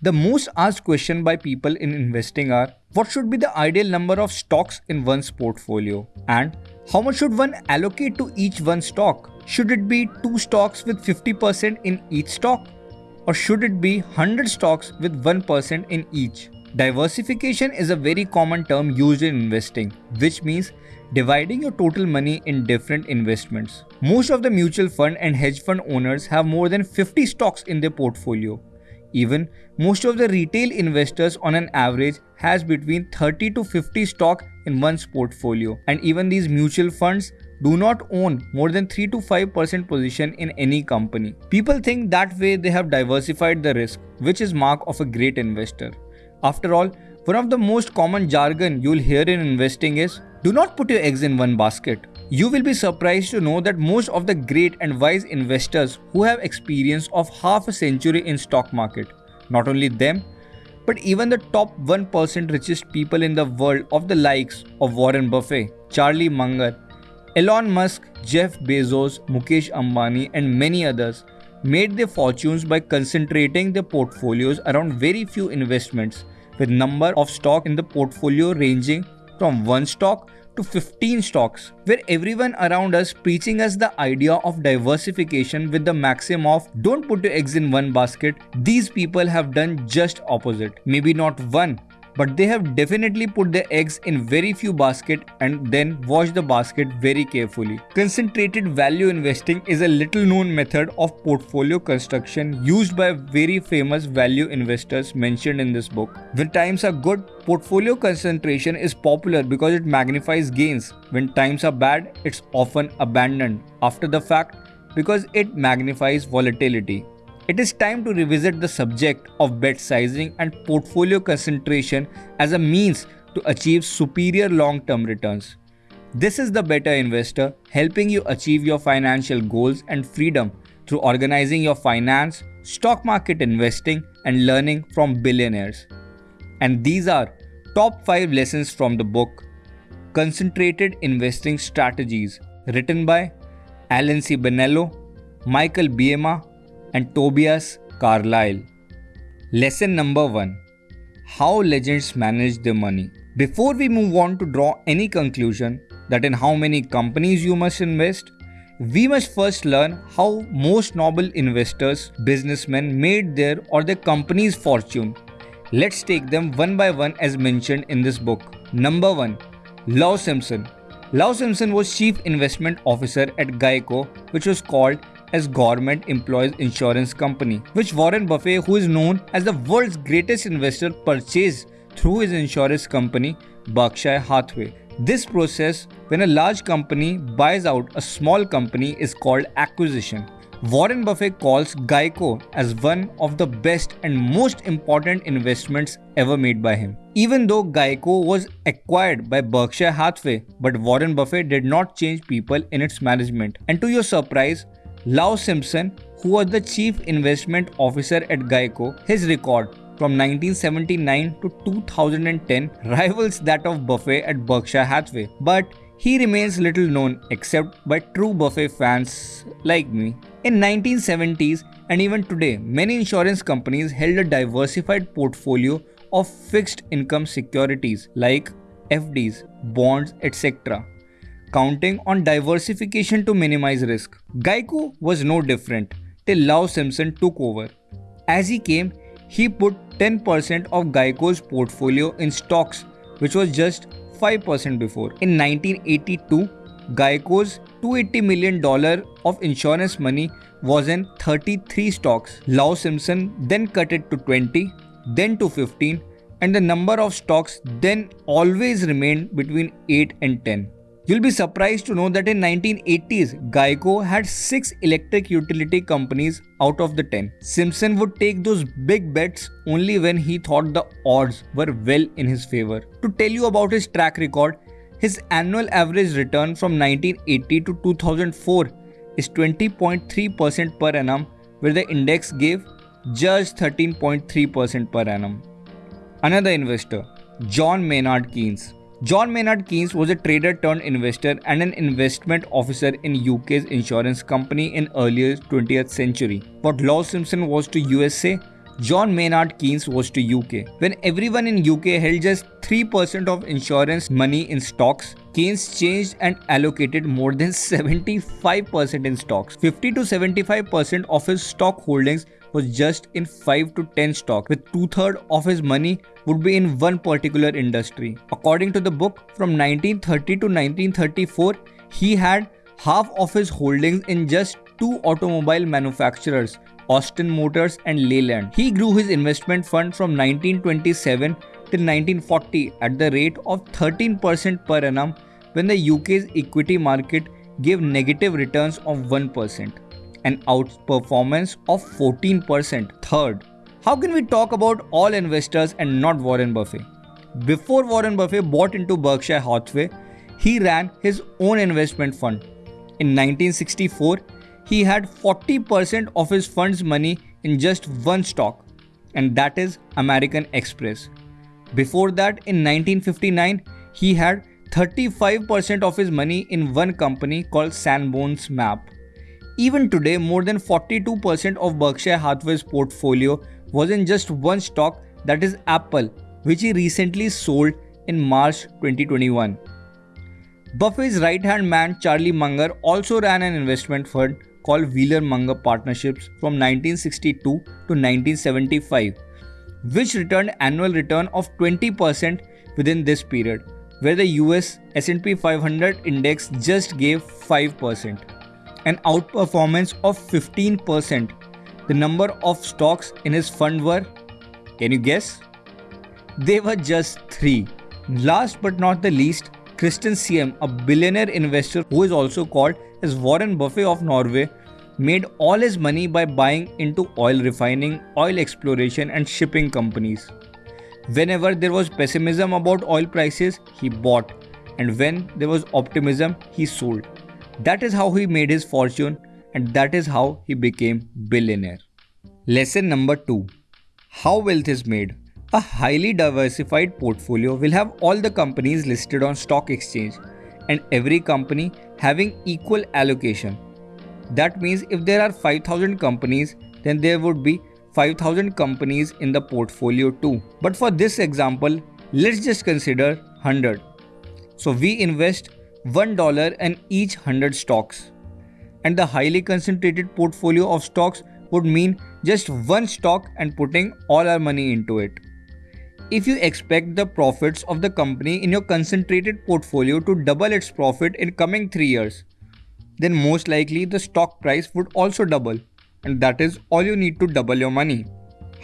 The most asked question by people in investing are what should be the ideal number of stocks in one's portfolio and how much should one allocate to each one stock? Should it be 2 stocks with 50% in each stock or should it be 100 stocks with 1% in each? Diversification is a very common term used in investing, which means dividing your total money in different investments. Most of the mutual fund and hedge fund owners have more than 50 stocks in their portfolio. Even most of the retail investors on an average has between 30 to 50 stock in one's portfolio and even these mutual funds do not own more than 3 to 5% position in any company. People think that way they have diversified the risk, which is mark of a great investor. After all, one of the most common jargon you'll hear in investing is do not put your eggs in one basket. You will be surprised to know that most of the great and wise investors who have experience of half a century in stock market, not only them, but even the top 1% richest people in the world of the likes of Warren Buffett, Charlie Munger, Elon Musk, Jeff Bezos, Mukesh Ambani and many others made their fortunes by concentrating their portfolios around very few investments with number of stock in the portfolio ranging from one stock to 15 stocks, where everyone around us preaching us the idea of diversification with the maxim of don't put your eggs in one basket. These people have done just opposite. Maybe not one, but they have definitely put their eggs in very few basket and then wash the basket very carefully. Concentrated value investing is a little known method of portfolio construction used by very famous value investors mentioned in this book. When times are good, portfolio concentration is popular because it magnifies gains. When times are bad, it's often abandoned after the fact because it magnifies volatility. It is time to revisit the subject of bet sizing and portfolio concentration as a means to achieve superior long term returns. This is the better investor helping you achieve your financial goals and freedom through organizing your finance, stock market investing, and learning from billionaires. And these are top 5 lessons from the book Concentrated Investing Strategies, written by Allen C. Benello, Michael Biema, and Tobias Carlisle. Lesson number 1 How legends manage their money. Before we move on to draw any conclusion that in how many companies you must invest, we must first learn how most noble investors, businessmen made their or their company's fortune. Let's take them one by one as mentioned in this book. Number 1 Lou Simpson. Lou Simpson was chief investment officer at Geico, which was called as Government Employees Insurance Company, which Warren Buffett, who is known as the world's greatest investor, purchased through his insurance company Berkshire Hathaway. This process, when a large company buys out a small company, is called acquisition. Warren Buffett calls Geico as one of the best and most important investments ever made by him. Even though Geico was acquired by Berkshire Hathaway, but Warren Buffett did not change people in its management. And to your surprise, Lou Simpson, who was the chief investment officer at Geico, his record from 1979 to 2010 rivals that of Buffett at Berkshire Hathaway, but he remains little known except by true Buffett fans like me. In 1970s and even today, many insurance companies held a diversified portfolio of fixed income securities like FDs, bonds, etc counting on diversification to minimize risk. Geico was no different till Lou Simpson took over. As he came, he put 10% of Geico's portfolio in stocks, which was just 5% before. In 1982, Geico's $280 million of insurance money was in 33 stocks. Lou Simpson then cut it to 20, then to 15, and the number of stocks then always remained between 8 and 10. You'll be surprised to know that in 1980s, Geico had 6 electric utility companies out of the 10. Simpson would take those big bets only when he thought the odds were well in his favor. To tell you about his track record, his annual average return from 1980 to 2004 is 20.3% per annum, where the index gave just 13.3% per annum. Another investor, John Maynard Keynes. John Maynard Keynes was a trader turned investor and an investment officer in UK's insurance company in earlier 20th century. What Lou Simpson was to USA, John Maynard Keynes was to UK. When everyone in UK held just 3% of insurance money in stocks, Keynes changed and allocated more than 75% in stocks. 50 to 75% of his stock holdings was just in 5 to 10 stocks, with two thirds of his money would be in one particular industry. According to the book, from 1930 to 1934, he had half of his holdings in just two automobile manufacturers Austin Motors and Leyland. He grew his investment fund from 1927 till 1940 at the rate of 13% per annum when the UK's equity market gave negative returns of 1% and outperformance of 14%. Third, how can we talk about all investors and not Warren Buffett? Before Warren Buffett bought into Berkshire Hathaway, he ran his own investment fund. In 1964, he had 40% of his fund's money in just one stock, and that is American Express. Before that, in 1959, he had 35% of his money in one company called Sanborn's Map. Even today, more than 42% of Berkshire Hathaway's portfolio was in just one stock, that is Apple, which he recently sold in March 2021. Buffett's right hand man Charlie Munger also ran an investment fund called Wheeler Munger Partnerships from 1962 to 1975, which returned annual return of 20% within this period, where the US S&P 500 index just gave 5%, an outperformance of 15%. The number of stocks in his fund were, can you guess? They were just 3. Last but not the least, Christian Siem, a billionaire investor who is also called as Warren Buffett of Norway, made all his money by buying into oil refining, oil exploration, and shipping companies. Whenever there was pessimism about oil prices, he bought, and when there was optimism, he sold. That is how he made his fortune, and that is how he became billionaire. Lesson number 2 How wealth is made. A highly diversified portfolio will have all the companies listed on stock exchange and every company having equal allocation. That means if there are 5000 companies, then there would be 5000 companies in the portfolio too. But for this example, let's just consider 100. So we invest $1 in each 100 stocks. And the highly concentrated portfolio of stocks would mean just one stock and putting all our money into it. If you expect the profits of the company in your concentrated portfolio to double its profit in coming 3 years, then most likely the stock price would also double, and that is all you need to double your money.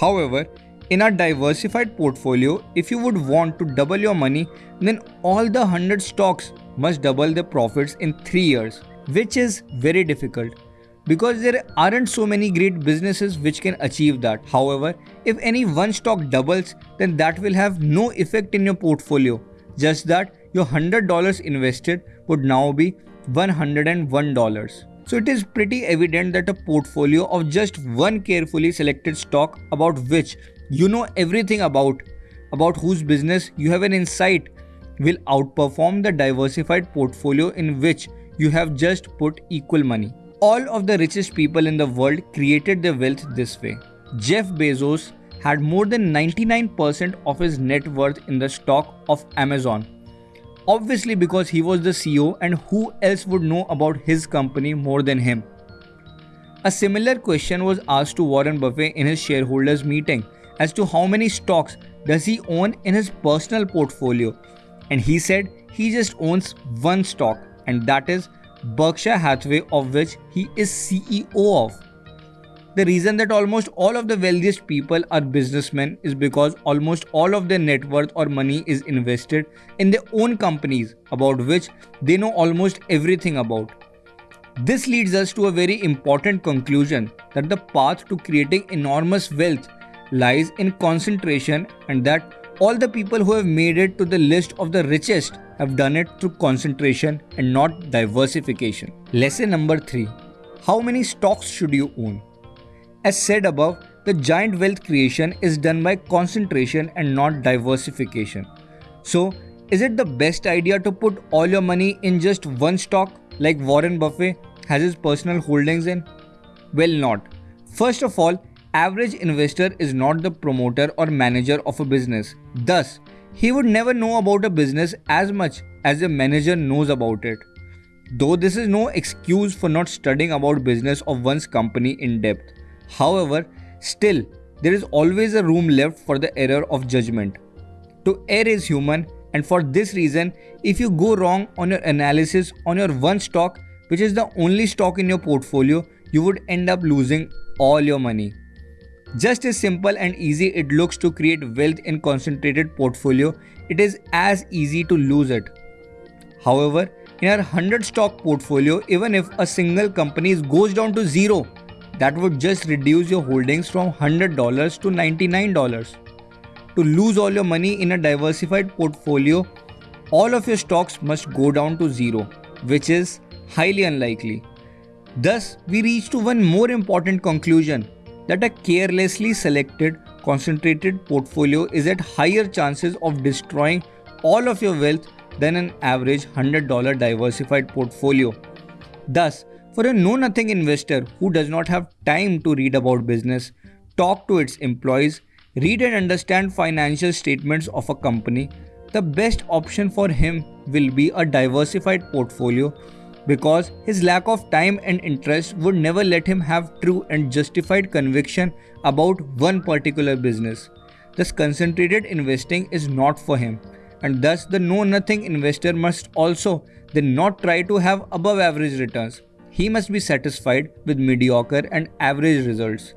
However, in a diversified portfolio, if you would want to double your money, then all the 100 stocks must double their profits in 3 years, which is very difficult because there aren't so many great businesses which can achieve that. However, if any one stock doubles, then that will have no effect in your portfolio, just that your $100 invested would now be $101. So it is pretty evident that a portfolio of just one carefully selected stock about which you know everything about, about whose business you have an insight, will outperform the diversified portfolio in which you have just put equal money. All of the richest people in the world created their wealth this way. Jeff Bezos had more than 99% of his net worth in the stock of Amazon Obviously, because he was the CEO, and who else would know about his company more than him? A similar question was asked to Warren Buffett in his shareholders meeting as to how many stocks does he own in his personal portfolio and he said he just owns one stock and that is Berkshire Hathaway of which he is CEO of. The reason that almost all of the wealthiest people are businessmen is because almost all of their net worth or money is invested in their own companies about which they know almost everything about. This leads us to a very important conclusion that the path to creating enormous wealth lies in concentration and that all the people who have made it to the list of the richest have done it through concentration and not diversification. Lesson number 3 How many stocks should you own? As said above, the giant wealth creation is done by concentration and not diversification. So, is it the best idea to put all your money in just one stock like Warren Buffett has his personal holdings in? Well, not. First of all, average investor is not the promoter or manager of a business. Thus, he would never know about a business as much as a manager knows about it. Though this is no excuse for not studying about business of one's company in depth. However, still there is always a room left for the error of judgment. To err is human and for this reason, if you go wrong on your analysis on your one stock, which is the only stock in your portfolio, you would end up losing all your money. Just as simple and easy it looks to create wealth in concentrated portfolio, it is as easy to lose it. However, in our 100 stock portfolio, even if a single company goes down to zero, that would just reduce your holdings from $100 to $99. To lose all your money in a diversified portfolio, all of your stocks must go down to zero, which is highly unlikely. Thus, we reach to one more important conclusion that a carelessly selected concentrated portfolio is at higher chances of destroying all of your wealth than an average $100 diversified portfolio. Thus, for a know nothing investor who does not have time to read about business, talk to its employees, read and understand financial statements of a company, the best option for him will be a diversified portfolio because his lack of time and interest would never let him have true and justified conviction about one particular business. Thus, concentrated investing is not for him, and thus, the know nothing investor must also then not try to have above average returns. He must be satisfied with mediocre and average results.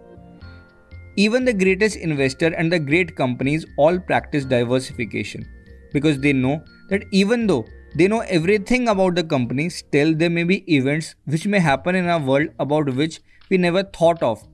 Even the greatest investor and the great companies all practice diversification because they know that even though they know everything about the company, still there may be events which may happen in our world about which we never thought of,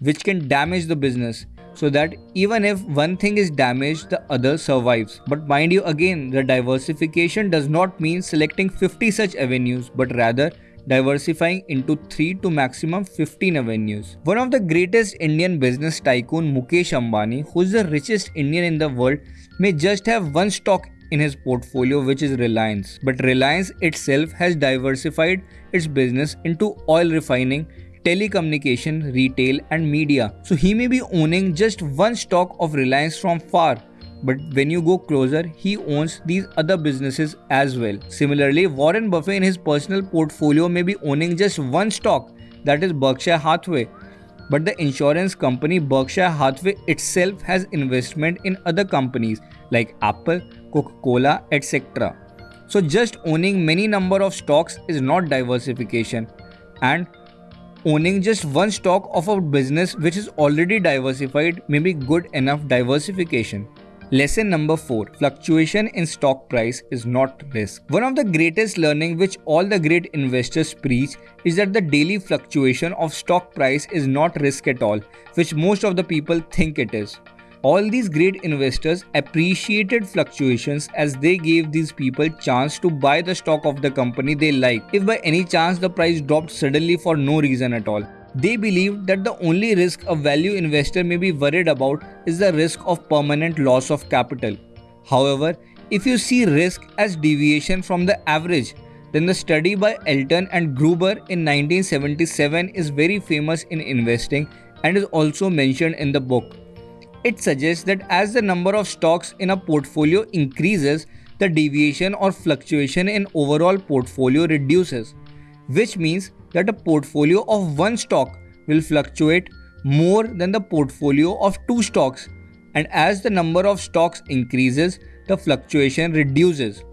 which can damage the business. So that even if one thing is damaged, the other survives. But mind you, again, the diversification does not mean selecting 50 such avenues, but rather diversifying into 3 to maximum 15 avenues. One of the greatest Indian business tycoon Mukesh Ambani, who is the richest Indian in the world, may just have one stock in his portfolio, which is Reliance. But Reliance itself has diversified its business into oil refining, telecommunication, retail, and media. So he may be owning just one stock of Reliance from far. But when you go closer, he owns these other businesses as well. Similarly, Warren Buffett in his personal portfolio may be owning just one stock, that is Berkshire Hathaway, but the insurance company Berkshire Hathaway itself has investment in other companies like Apple, Coca-Cola, etc. So just owning many number of stocks is not diversification and owning just one stock of a business which is already diversified may be good enough diversification. Lesson number 4 Fluctuation in stock price is not risk. One of the greatest learning which all the great investors preach is that the daily fluctuation of stock price is not risk at all, which most of the people think it is. All these great investors appreciated fluctuations as they gave these people chance to buy the stock of the company they like if by any chance the price dropped suddenly for no reason at all. They believe that the only risk a value investor may be worried about is the risk of permanent loss of capital. However, if you see risk as deviation from the average, then the study by Elton and Gruber in 1977 is very famous in investing and is also mentioned in the book. It suggests that as the number of stocks in a portfolio increases, the deviation or fluctuation in overall portfolio reduces, which means that a portfolio of one stock will fluctuate more than the portfolio of two stocks. And as the number of stocks increases the fluctuation reduces.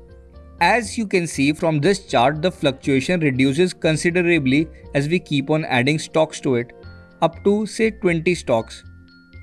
As you can see from this chart the fluctuation reduces considerably as we keep on adding stocks to it up to say 20 stocks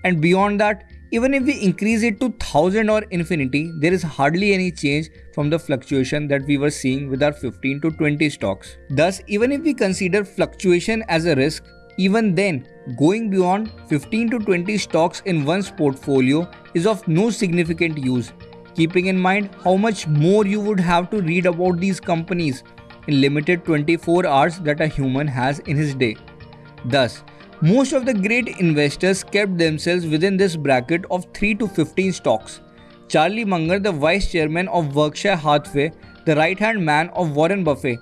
and beyond that even if we increase it to 1000 or infinity, there is hardly any change from the fluctuation that we were seeing with our 15 to 20 stocks. Thus, even if we consider fluctuation as a risk, even then, going beyond 15 to 20 stocks in one's portfolio is of no significant use, keeping in mind how much more you would have to read about these companies in limited 24 hours that a human has in his day. Thus, most of the great investors kept themselves within this bracket of 3 to 15 stocks. Charlie Munger, the vice chairman of Berkshire Hathaway, the right hand man of Warren Buffett,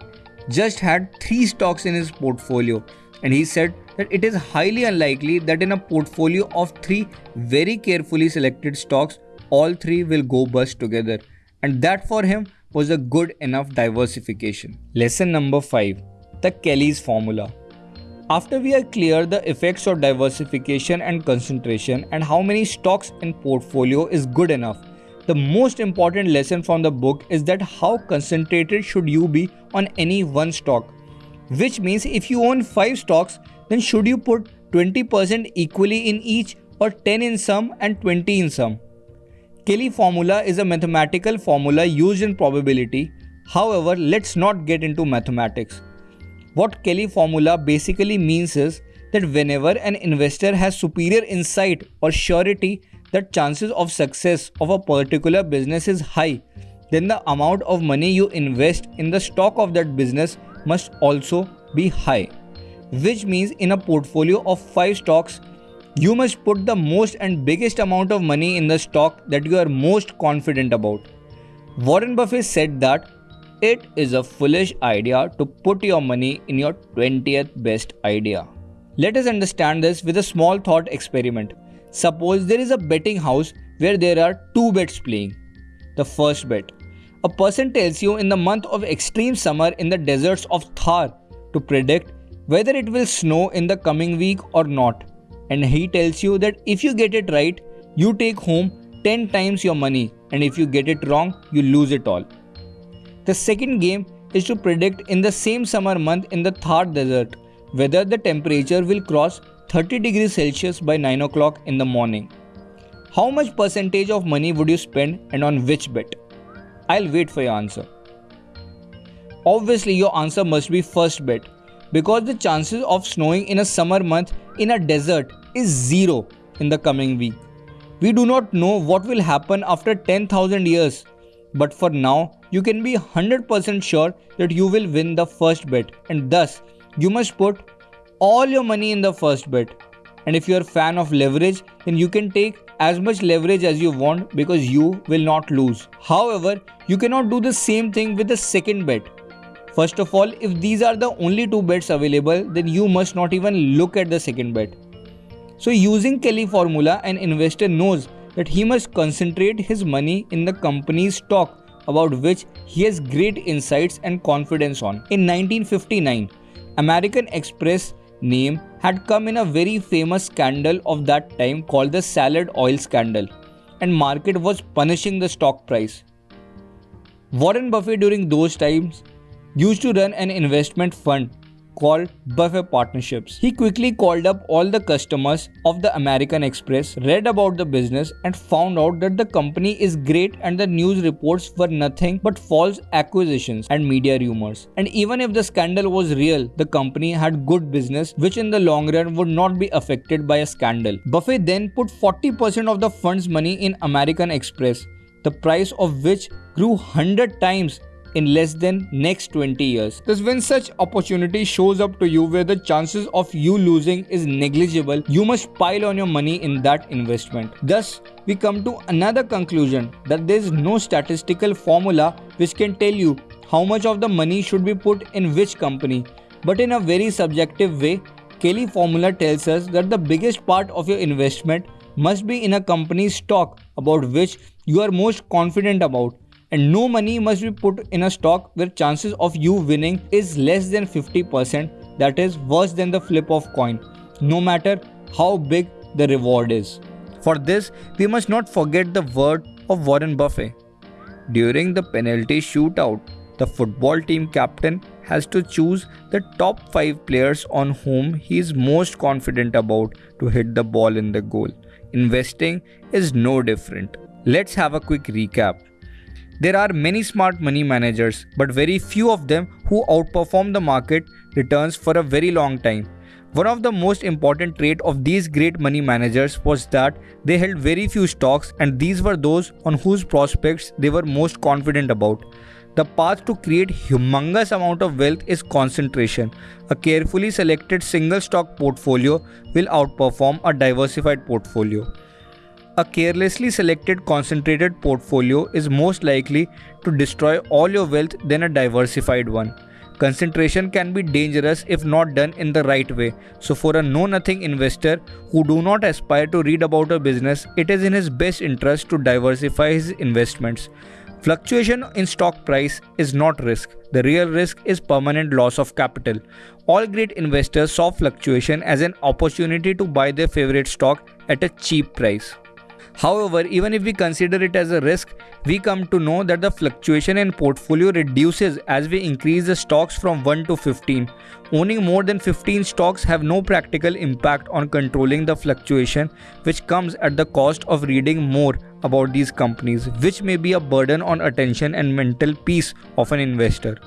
just had 3 stocks in his portfolio and he said that it is highly unlikely that in a portfolio of three very carefully selected stocks, all three will go bust together. And that for him was a good enough diversification. Lesson number 5 The Kelly's Formula. After we are clear the effects of diversification and concentration and how many stocks in portfolio is good enough, the most important lesson from the book is that how concentrated should you be on any one stock. Which means if you own 5 stocks, then should you put 20% equally in each or 10 in some and 20 in some. Kelly formula is a mathematical formula used in probability. However, let's not get into mathematics. What Kelly formula basically means is that whenever an investor has superior insight or surety that chances of success of a particular business is high, then the amount of money you invest in the stock of that business must also be high. Which means in a portfolio of 5 stocks, you must put the most and biggest amount of money in the stock that you are most confident about. Warren Buffett said that it is a foolish idea to put your money in your 20th best idea. Let us understand this with a small thought experiment. Suppose there is a betting house where there are two bets playing. The first bet a person tells you in the month of extreme summer in the deserts of Thar to predict whether it will snow in the coming week or not. And he tells you that if you get it right, you take home 10 times your money, and if you get it wrong, you lose it all. The second game is to predict in the same summer month in the Thar desert whether the temperature will cross 30 degrees Celsius by 9 o'clock in the morning. How much percentage of money would you spend and on which bet? I'll wait for your answer. Obviously, your answer must be first bet because the chances of snowing in a summer month in a desert is zero in the coming week. We do not know what will happen after 10,000 years, but for now, you can be 100% sure that you will win the first bet, and thus, you must put all your money in the first bet. And if you are a fan of leverage, then you can take as much leverage as you want because you will not lose. However, you cannot do the same thing with the second bet. First of all, if these are the only two bets available, then you must not even look at the second bet. So using Kelly formula, an investor knows that he must concentrate his money in the company's stock about which he has great insights and confidence on. In 1959, American Express name had come in a very famous scandal of that time called the salad oil scandal and market was punishing the stock price. Warren Buffett during those times used to run an investment fund called Buffett Partnerships. He quickly called up all the customers of the American Express, read about the business, and found out that the company is great and the news reports were nothing but false accusations and media rumors. And even if the scandal was real, the company had good business, which in the long run would not be affected by a scandal. Buffett then put 40% of the fund's money in American Express, the price of which grew 100 times in less than next 20 years. Thus when such opportunity shows up to you where the chances of you losing is negligible, you must pile on your money in that investment. Thus, we come to another conclusion that there is no statistical formula which can tell you how much of the money should be put in which company. But in a very subjective way, Kelly formula tells us that the biggest part of your investment must be in a company's stock about which you are most confident about and no money must be put in a stock where chances of you winning is less than 50% that is worse than the flip of coin no matter how big the reward is. For this we must not forget the word of warren buffett. During the penalty shootout the football team captain has to choose the top 5 players on whom he is most confident about to hit the ball in the goal. Investing is no different. Let's have a quick recap there are many smart money managers, but very few of them who outperform the market returns for a very long time. One of the most important trait of these great money managers was that they held very few stocks and these were those on whose prospects they were most confident about. The path to create humongous amount of wealth is concentration. A carefully selected single stock portfolio will outperform a diversified portfolio. A carelessly selected concentrated portfolio is most likely to destroy all your wealth than a diversified one. Concentration can be dangerous if not done in the right way. So, for a know nothing investor who do not aspire to read about a business, it is in his best interest to diversify his investments. Fluctuation in stock price is not risk. The real risk is permanent loss of capital. All great investors saw fluctuation as an opportunity to buy their favorite stock at a cheap price. However, even if we consider it as a risk, we come to know that the fluctuation in portfolio reduces as we increase the stocks from 1 to 15. Owning more than 15 stocks have no practical impact on controlling the fluctuation which comes at the cost of reading more about these companies which may be a burden on attention and mental peace of an investor.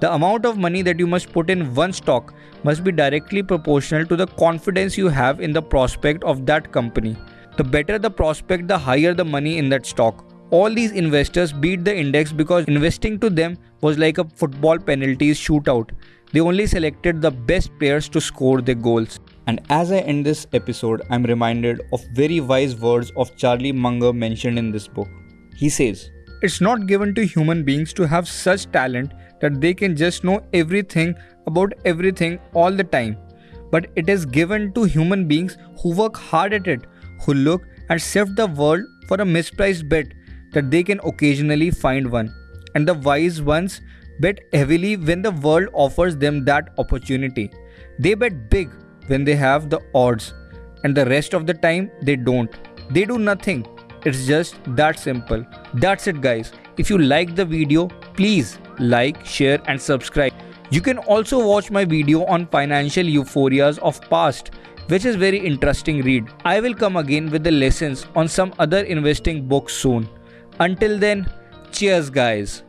The amount of money that you must put in one stock must be directly proportional to the confidence you have in the prospect of that company. The better the prospect, the higher the money in that stock. All these investors beat the index because investing to them was like a football penalties shootout. They only selected the best players to score their goals. And as I end this episode, I'm reminded of very wise words of Charlie Munger mentioned in this book. He says, It's not given to human beings to have such talent that they can just know everything about everything all the time. But it is given to human beings who work hard at it, who look and sift the world for a mispriced bet that they can occasionally find one. And the wise ones bet heavily when the world offers them that opportunity. They bet big when they have the odds, and the rest of the time they don't. They do nothing. It's just that simple. That's it, guys. If you like the video, please like, share, and subscribe. You can also watch my video on financial euphorias of past which is very interesting read. I will come again with the lessons on some other investing books soon. Until then, cheers guys.